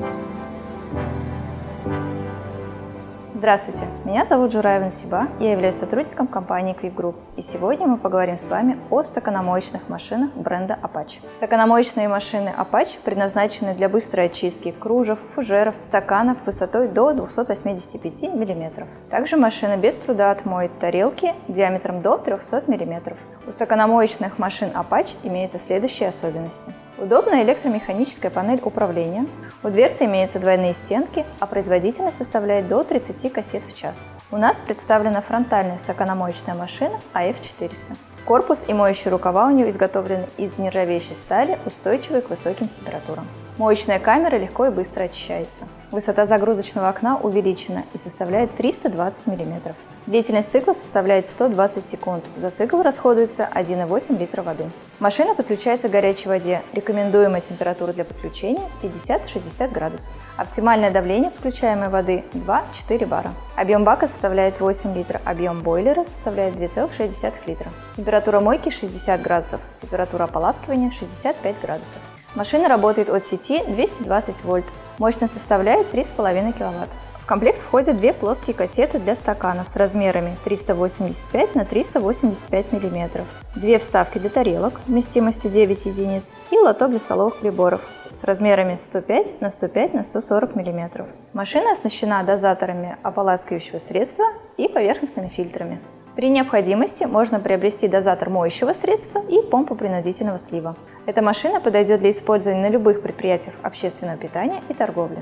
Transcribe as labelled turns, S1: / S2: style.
S1: Thank you. Здравствуйте, меня зовут Жураева Насиба, я являюсь сотрудником компании Quick Group. И сегодня мы поговорим с вами о стаканомоечных машинах бренда Apache. Стаканомоечные машины Apache предназначены для быстрой очистки кружев, фужеров, стаканов высотой до 285 мм. Также машина без труда отмоет тарелки диаметром до 300 мм. У стаканомоечных машин Apache имеются следующие особенности. Удобная электромеханическая панель управления, у дверцы имеются двойные стенки, а производительность составляет до 30 кассет в час. У нас представлена фронтальная стаканомоечная машина AF400. Корпус и моющие рукава у нее изготовлены из нержавеющей стали, устойчивой к высоким температурам. Моечная камера легко и быстро очищается. Высота загрузочного окна увеличена и составляет 320 мм. Длительность цикла составляет 120 секунд. За цикл расходуется 1,8 литра воды. Машина подключается к горячей воде. Рекомендуемая температура для подключения 50-60 градусов. Оптимальное давление подключаемой воды 2-4 бара. Объем бака составляет 8 литров, объем бойлера составляет 2,6 литра. Температура мойки 60 градусов, температура ополаскивания 65 градусов. Машина работает от сети 220 вольт, мощность составляет 3,5 кВт. В комплект входят две плоские кассеты для стаканов с размерами 385 на 385 мм, две вставки для тарелок вместимостью 9 единиц и лоток для столовых приборов с размерами 105 на 105 на 140 мм. Машина оснащена дозаторами ополаскивающего средства и поверхностными фильтрами. При необходимости можно приобрести дозатор моющего средства и помпу принудительного слива. Эта машина подойдет для использования на любых предприятиях общественного питания и торговли.